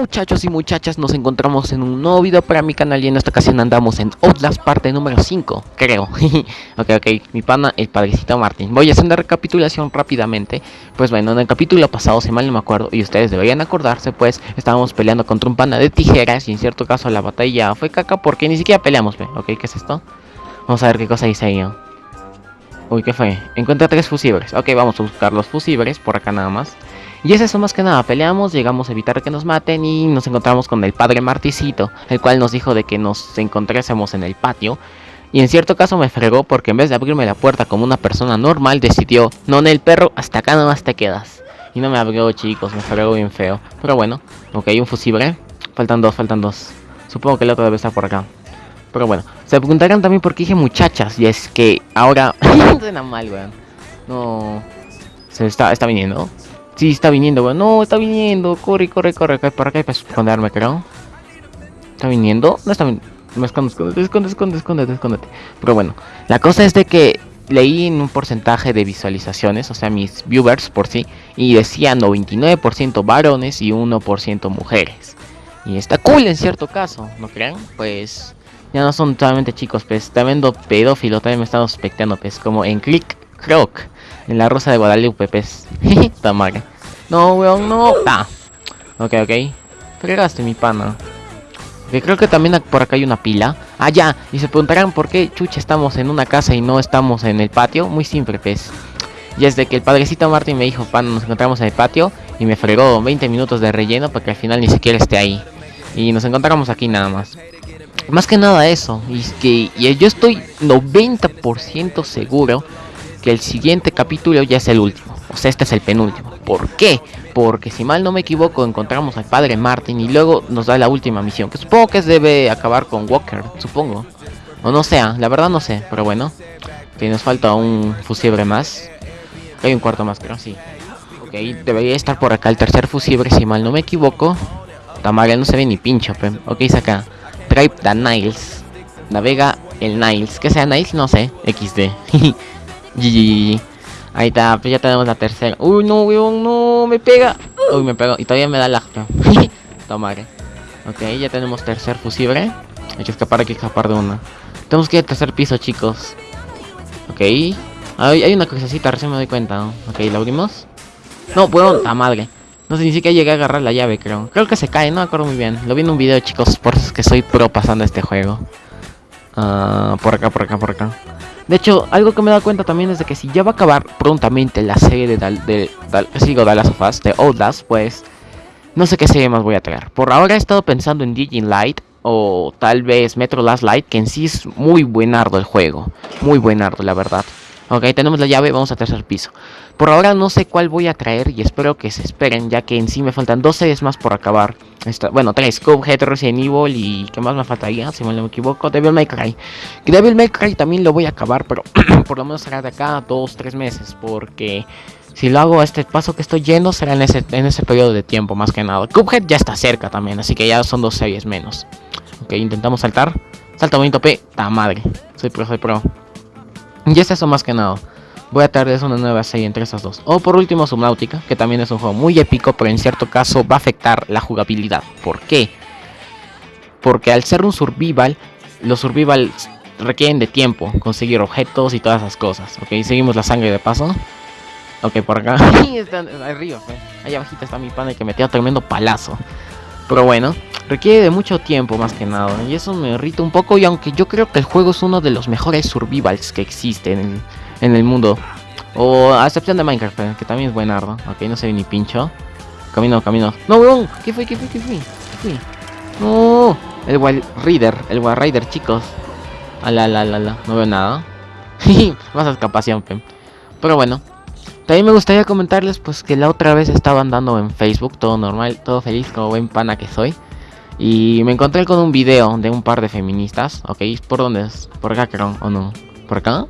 Muchachos y muchachas, nos encontramos en un nuevo video para mi canal y en esta ocasión andamos en Outlast parte número 5, creo. ok, ok, mi pana, el padrecito Martín. Voy a hacer una recapitulación rápidamente. Pues bueno, en el capítulo pasado, si mal no me acuerdo, y ustedes deberían acordarse, pues estábamos peleando contra un pana de tijeras y en cierto caso la batalla fue caca porque ni siquiera peleamos, ¿ve? Ok, ¿qué es esto? Vamos a ver qué cosa dice ahí. Uy, ¿qué fue? Encuentra tres fusibles. Ok, vamos a buscar los fusibles por acá nada más. Y es eso más que nada, peleamos, llegamos a evitar que nos maten y nos encontramos con el padre Marticito, el cual nos dijo de que nos encontrásemos en el patio. Y en cierto caso me fregó porque en vez de abrirme la puerta como una persona normal decidió, no en el perro, hasta acá nomás te quedas. Y no me abrió chicos, me fregó bien feo. Pero bueno, ok, un fusible. Faltan dos, faltan dos. Supongo que el otro debe estar por acá. Pero bueno, se preguntarán también por qué dije muchachas. Y es que ahora... Suena mal, weón. No... Se está, está viniendo. Sí, está viniendo, weón. No, está viniendo. Corre, corre, corre. Acá, por acá para esconderme, creo. ¿Está viniendo? No está viniendo. Me escondo, esconde, esconde, esconde, esconde, esconde. Pero bueno, la cosa es de que leí en un porcentaje de visualizaciones, o sea, mis viewers por sí, y decía 99% varones y 1% mujeres. Y está cool en cierto caso, ¿no crean? Pues ya no son totalmente chicos, pues está viendo pedófilo, también me están sospechando, pues como en Click Croc, en la Rosa de Guadalupe, pues. Tamara. No, weón, no. Ah. Ok, ok. Fregaste mi pana. Que creo que también por acá hay una pila. Ah, ya. Y se preguntarán por qué chucha estamos en una casa y no estamos en el patio. Muy simple, pues. Y es de que el padrecito Martín me dijo, pana, nos encontramos en el patio. Y me fregó 20 minutos de relleno para que al final ni siquiera esté ahí. Y nos encontramos aquí nada más. Más que nada eso. Y que y yo estoy 90% seguro que el siguiente capítulo ya es el último. O sea, este es el penúltimo. ¿Por qué? Porque si mal no me equivoco, encontramos al padre Martin y luego nos da la última misión. Que supongo que debe acabar con Walker, supongo. O no sea, la verdad no sé, pero bueno. Que nos falta un fusible más. Hay un cuarto más, creo, sí. Ok, debería estar por acá el tercer fusible, si mal no me equivoco. Tamaria no se ve ni pincho, pero... Ok, saca. Drive the Niles. Navega el Niles. Que sea Niles, no sé. XD. GG. Ahí está, pues ya tenemos la tercera. Uy, no, weón, no, me pega. Uy, me pegó. Y todavía me da la... Toma, Ok, ya tenemos tercer fusible. Hay que escapar, hay que escapar de una. Tenemos que ir al tercer piso, chicos. Ok. Hay, hay una crucecita, recién me doy cuenta. Ok, ¿la abrimos? No, weón, la madre. No sé, ni siquiera llegué a agarrar la llave, creo. Creo que se cae, no me acuerdo muy bien. Lo vi en un video, chicos, por eso es que soy pro pasando este juego. Uh, por acá, por acá, por acá. De hecho, algo que me he dado cuenta también es de que si ya va a acabar prontamente la serie de, Dal, de, sigo Dallas of Us, de Outlast, pues no sé qué serie más voy a traer. Por ahora he estado pensando en Digin Light o tal vez Metro Last Light, que en sí es muy buenardo el juego. Muy buenardo, la verdad. Ok, tenemos la llave, vamos a tercer piso. Por ahora no sé cuál voy a traer y espero que se esperen, ya que en sí me faltan dos series más por acabar. Esta, bueno, tres, Cuphead, Resident Evil y ¿qué más me faltaría? Si me equivoco, Devil May Cry. Devil May Cry también lo voy a acabar, pero por lo menos será de acá dos, tres meses, porque si lo hago a este paso que estoy yendo será en ese, en ese periodo de tiempo más que nada. Cuphead ya está cerca también, así que ya son dos series menos. Ok, intentamos saltar. Salta bonito P, ta madre. Soy pro, soy pro. Y es eso más que nada. Voy a traerles una nueva serie entre esas dos. O por último Subnautica, que también es un juego muy épico, pero en cierto caso va a afectar la jugabilidad. ¿Por qué? Porque al ser un survival, los survival requieren de tiempo, conseguir objetos y todas esas cosas. Ok, seguimos la sangre de paso. Ok, por acá. arriba, Allá abajito está mi pana que metió tremendo palazo. Pero bueno, requiere de mucho tiempo más que nada. Y eso me irrita un poco. Y aunque yo creo que el juego es uno de los mejores survivals que existen en, el mundo. O a excepción de Minecraft, eh, que también es buenardo. Ok, no se ve ni pincho. Camino, camino. No, weón. ¿Qué fue? ¿Qué fue? ¿Qué fue? ¿Qué No. El Wild Rider. El Wild Rider, chicos. Ala, la, la, la. No veo nada. Más escapación, Pero bueno. También me gustaría comentarles pues que la otra vez estaba andando en Facebook, todo normal, todo feliz como buen pana que soy. Y me encontré con un video de un par de feministas, ¿ok? ¿Por dónde es? ¿Por acá creo o no? ¿Por acá?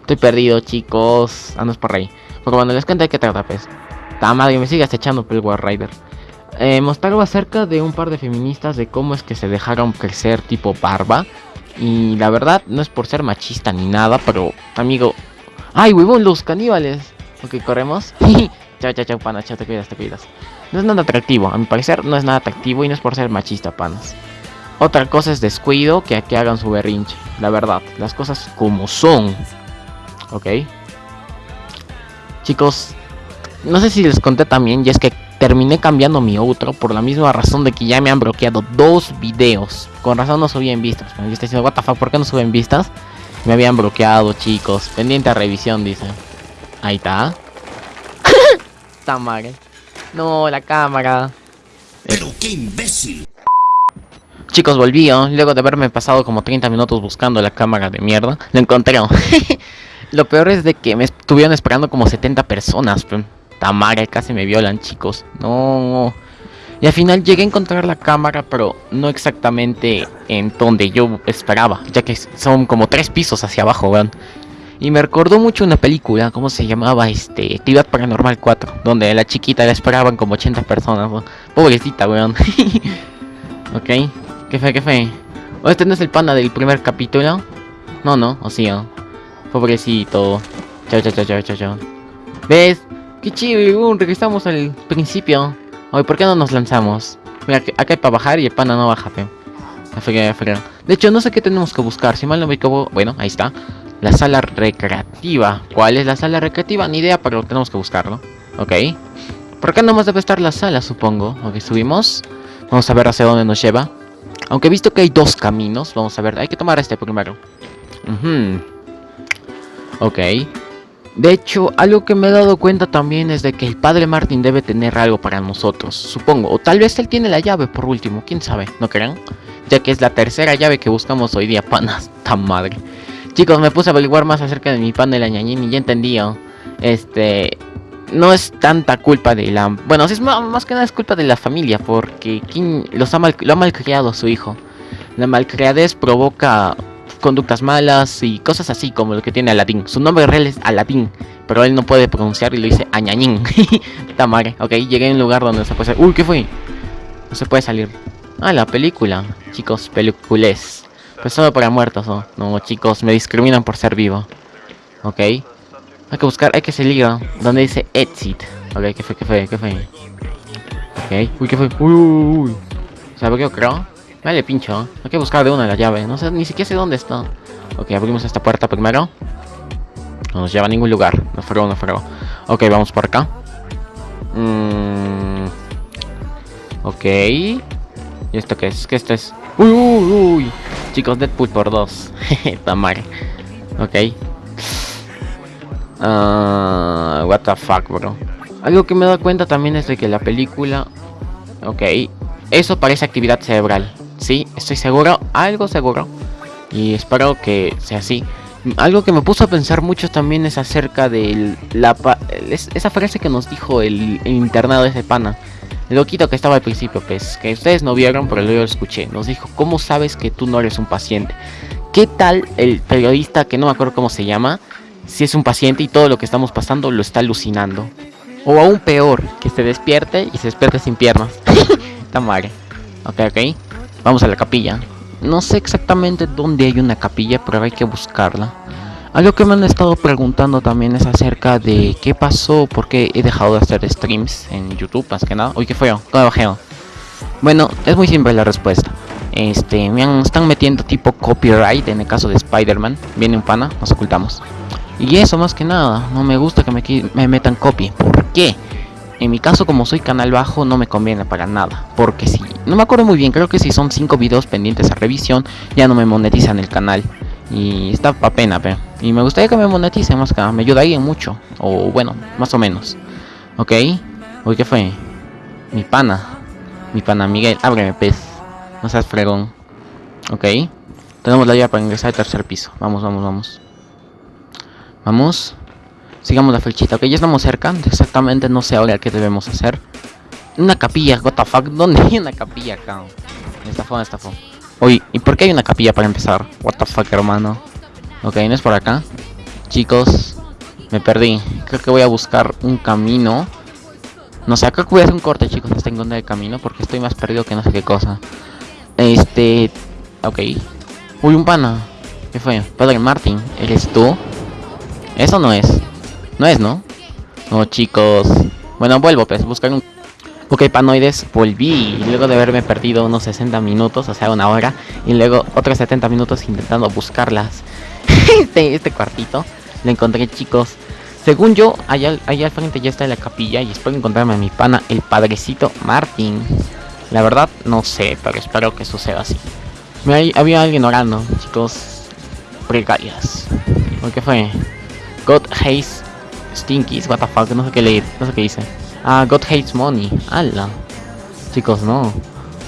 Estoy perdido chicos, andas por ahí. Porque cuando les cuento de qué trata pues. Ta madre, me sigue echando por el War Rider. Eh, acerca de un par de feministas de cómo es que se dejaron crecer tipo barba. Y la verdad, no es por ser machista ni nada, pero amigo... ¡Ay, huevón, los caníbales! Ok, corremos. chao, chao, chao, pana, chao, te cuidas, te cuidas. No es nada atractivo, a mi parecer no es nada atractivo y no es por ser machista, panas. Otra cosa es descuido que, que hagan su berrinche, la verdad, las cosas como son. Ok. Chicos, no sé si les conté también, y es que terminé cambiando mi outro por la misma razón de que ya me han bloqueado dos videos. Con razón no subí en vistas. Me está diciendo, what the fuck, ¿por qué no suben vistas? Me habían bloqueado, chicos. Pendiente a revisión, dice. Ahí está. está mal. No, la cámara. Pero qué imbécil. Chicos, volví, luego de haberme pasado como 30 minutos buscando la cámara de mierda. Lo encontré. Lo peor es de que me estuvieron esperando como 70 personas. Tamara, casi me violan, chicos. No. Y al final llegué a encontrar la cámara, pero no exactamente en donde yo esperaba, ya que son como tres pisos hacia abajo, weón. Y me recordó mucho una película, ¿cómo se llamaba? Este, Actividad Paranormal 4, donde la chiquita la esperaban como 80 personas, Pobrecita, weón. ok, ¿qué fue, qué fue? ¿O este no es el pana del primer capítulo? No, no, o sí. Pobrecito. Chao, chao, chao, chao, chao. ¿Ves? Qué chido, regresamos al principio. Oye, ¿por qué no nos lanzamos? Mira, acá hay para bajar y el pana no baja, fe. De hecho, no sé qué tenemos que buscar. Si mal no me equivoco, bueno, ahí está. La sala recreativa. ¿Cuál es la sala recreativa? Ni idea, pero tenemos que buscarlo. Ok. Por acá nomás debe estar la sala, supongo. Ok, subimos. Vamos a ver hacia dónde nos lleva. Aunque he visto que hay dos caminos. Vamos a ver, hay que tomar este primero. Uh Ok. De hecho, algo que me he dado cuenta también es de que el padre Martin debe tener algo para nosotros, supongo. O tal vez él tiene la llave por último, quién sabe, ¿no creen? Ya que es la tercera llave que buscamos hoy día, panas, tan madre. Chicos, me puse a averiguar más acerca de mi pan de la ñañín y ya entendí, este... No es tanta culpa de la... Bueno, es más, que nada es culpa de la familia, porque ¿quién los ha mal, lo ha malcriado su hijo. La malcriadez provoca conductas malas y cosas así como lo que tiene Aladdin. Su nombre real es Aladdin, pero él no puede pronunciar y lo dice Añañín. Tamare, ok, llegué a un lugar donde se puede salir. Uy, ¿qué fue? No se puede salir. Ah, la película. Chicos, peliculés. Pues solo para muertos, ¿no? No, chicos, me discriminan por ser vivo. Ok. Hay que buscar, hay que salir donde dice exit. Ok, ¿qué fue? ¿Qué fue? ¿Qué fue? Ok. Uy, ¿qué fue? Uy, uy, uy. ¿Sabe qué creo? Vale, pincho. Hay que buscar de una la llave. No sé, ni siquiera sé dónde está. Ok, abrimos esta puerta primero. No nos lleva a ningún lugar. No fregó, no fregó. Ok, vamos por acá. Mm. Ok. ¿Y esto qué es? ¿Qué esto es? Uy, uy, uy. Chicos, Deadpool por dos. Tamar. Ok. Uh, what the fuck, bro. Algo que me he dado cuenta también es de que la película... Ok. Eso parece actividad cerebral. Estoy seguro, algo seguro. Y espero que sea así. Algo que me puso a pensar mucho también es acerca de la esa frase que nos dijo el, internado de ese pana. Loquito que estaba al principio, pues, que ustedes no vieron, pero yo lo escuché. Nos dijo, ¿cómo sabes que tú no eres un paciente? ¿Qué tal el periodista, que no me acuerdo cómo se llama, si es un paciente y todo lo que estamos pasando lo está alucinando? O aún peor, que se despierte y se despierte sin piernas. Está mal. Ok, ok. Vamos a la capilla. No sé exactamente dónde hay una capilla, pero hay que buscarla. Algo que me han estado preguntando también es acerca de qué pasó, por qué he dejado de hacer streams en YouTube, más que nada. Uy, ¿qué fue yo? ¿Cómo bajé? Bueno, es muy simple la respuesta. Este, me están metiendo tipo copyright en el caso de Spider-Man. Viene un pana, nos ocultamos. Y eso más que nada, no me gusta que me, me metan copy. ¿Por qué? En mi caso, como soy canal bajo, no me conviene para nada. Porque si, no me acuerdo muy bien, creo que si son 5 videos pendientes a revisión, ya no me monetizan el canal. Y está pa' pena, pero. Y me gustaría que me moneticen más que nada, me ayudaría mucho. O bueno, más o menos. Ok. Uy, ¿qué fue? Mi pana. Mi pana Miguel, ábreme pez. No seas fregón. Ok. Tenemos la llave para ingresar al tercer piso. Vamos, vamos, vamos. Vamos. Sigamos la flechita, ok, ya estamos cerca. Exactamente no sé ahora qué debemos hacer. Una capilla, what the fuck, ¿dónde hay una capilla acá? Esta fue, esta fue. Oye, ¿y por qué hay una capilla para empezar? What the fuck, hermano. Ok, no es por acá. Chicos, me perdí. Creo que voy a buscar un camino. No sé, que voy a hacer un corte, chicos, hasta encontrar el camino. Porque estoy más perdido que no sé qué cosa. Este... Ok. Uy, un pana. ¿Qué fue? Padre Martin, ¿eres tú? Eso no es. No es, ¿no? No, chicos. Bueno, vuelvo, pues, buscar un... Ok, panoides, volví luego de haberme perdido unos 60 minutos, o sea, una hora, y luego otros 70 minutos intentando buscarlas. este, este cuartito, lo encontré, chicos. Según yo, allá, allá al frente ya está la capilla y espero encontrarme a mi pana, el padrecito Martin. La verdad, no sé, pero espero que suceda así. Me, había alguien orando, chicos. Pregarias. ¿Qué fue? God hates stinkies, what the fuck, no sé qué leer, no sé qué dice. Ah, God hates money. Ala. Chicos, no.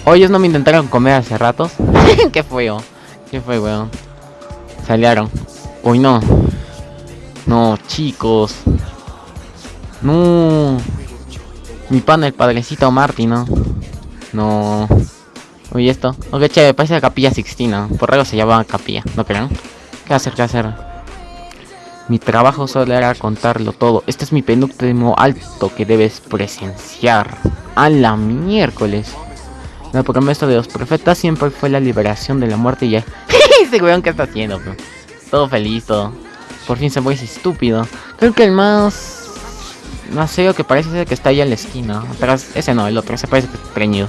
Hoy no me intentaron comer hace ratos. qué feo. Qué fue, weón. Salieron. Uy, no. No, chicos. No. Mi pana, el padrecito Marty, ¿no? No. Uy, esto. Ok, chévere, parece la capilla Sixtina. Por algo se llama capilla, ¿no creen? ¿Qué hacer? ¿Qué hacer? Mi trabajo solo era contarlo todo. Este es mi penúltimo alto que debes presenciar. A la miércoles. La promesa de los profetas siempre fue la liberación de la muerte y ya. Ese weón que está haciendo, bro? Todo feliz, todo. Por fin se fue ese estúpido. Creo que el más... Más feo que parece ser que está ahí en la esquina. Atrás, ese no, el otro, ese parece que está preñido.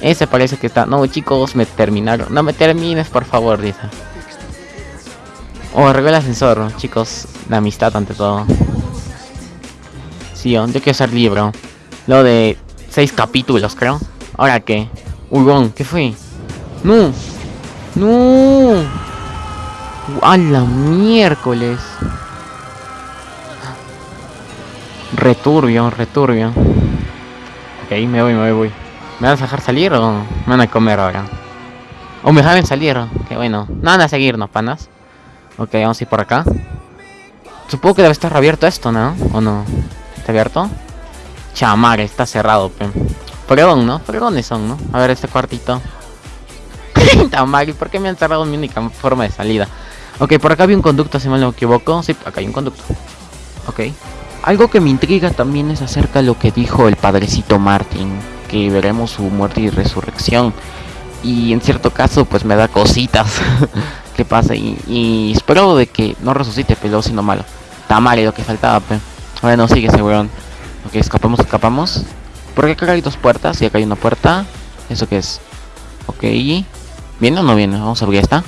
Ese parece que está... No, chicos, me terminaron. No me termines, por favor, dice. Oh, arregló el ascensor, chicos. La amistad ante todo. Sí, yo quiero ser libro. Lo de seis capítulos, creo. ¿Ahora qué? Uy, ¿qué fue? ¡No! ¡No! ¡A miércoles! Returbio, returbio. Ok, me voy, me voy, ¿Me vas a dejar salir o me van a comer ahora? O me dejan salir, que bueno. No van a seguirnos, panas. Ok, vamos a ir por acá. Supongo que debe estar abierto esto, ¿no? ¿O no? ¿Está abierto? Chamar, está cerrado, pe. Fregón, ¿no? Fregones son, ¿no? A ver este cuartito. Tamari, ¿por qué me han cerrado mi única forma de salida? Ok, por acá había un conducto, si mal no me equivoco. Sí, acá hay un conducto. Ok. Algo que me intriga también es acerca de lo que dijo el padrecito Martin. Que veremos su muerte y resurrección. Y en cierto caso, pues me da cositas que pase. Y, espero de que no resucite, pero sino malo. Tamari, lo que faltaba, pe. Bueno, sigue ese weón. Ok, escapamos, escapamos. Porque acá hay dos puertas y acá hay una puerta. ¿Eso qué es? Ok. ¿Viene o no viene? Vamos a abrir esta.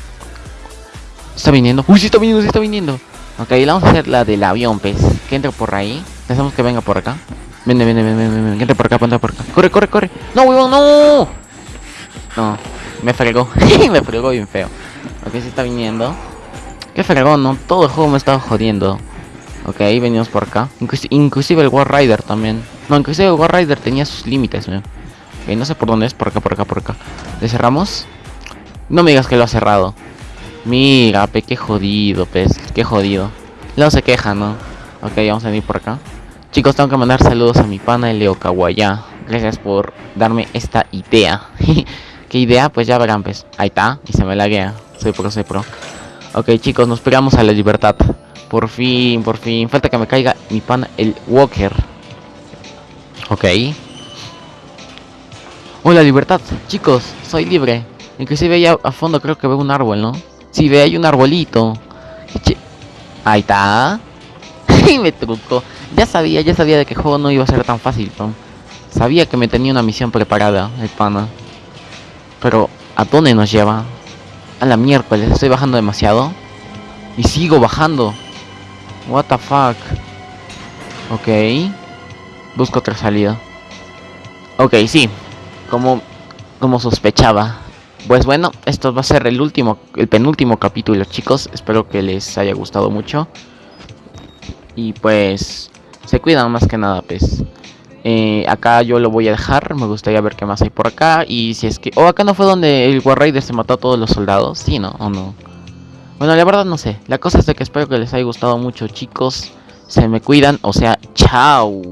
Está viniendo. Uy, sí está viniendo, sí está viniendo. Ok, vamos a hacer la del avión, pues. Que entre por ahí. Pensamos que venga por acá. Vende, vende, vende, vende. Que entre por acá, ponte por acá. Corre, corre, corre. No, huevón, no. No, me fregó. me fregó bien feo. Ok, sí está viniendo. Qué fregón, ¿no? Todo el juego me estaba jodiendo. Ok, venimos por acá. inclusive el War Rider también. No, inclusive el War Rider tenía sus límites, Ok, no sé por dónde es. Por acá, por acá, por acá. ¿Le cerramos? No me digas que lo ha cerrado. Mira, pe, qué jodido, pez, qué jodido. Luego se queja, ¿no? Ok, vamos a venir por acá. Chicos, tengo que mandar saludos a mi pana Leo Kawaya. Gracias por darme esta idea. ¿Qué idea? Pues ya verán, pues. Ahí está, y se me laguea. Soy pro, soy pro. Ok, chicos, nos pegamos a la libertad. Por fin, por fin. Falta que me caiga mi pana, el Walker. Ok. Oh, la libertad. Chicos, soy libre. Inclusive allá a fondo creo que veo un árbol, ¿no? Si ve, hay un arbolito. Ahí está. y me truco. Ya sabía, ya sabía de que el juego no iba a ser tan fácil, ¿no? Sabía que me tenía una misión preparada, el pana. Pero, ¿a dónde nos lleva? A la miércoles, estoy bajando demasiado. Y sigo bajando. What the fuck. Ok. Busco otra salida. Ok, sí. Como, como sospechaba. Pues bueno, esto va a ser el último, el penúltimo capítulo, chicos. Espero que les haya gustado mucho. Y pues, se cuidan más que nada, pues. Eh, acá yo lo voy a dejar. Me gustaría ver qué más hay por acá. Y si es que. Oh, acá no fue donde el War Raider se mató a todos los soldados. Sí, ¿no? ¿O no? Bueno, la verdad no sé. La cosa es que espero que les haya gustado mucho, chicos. Se me cuidan. O sea, chao.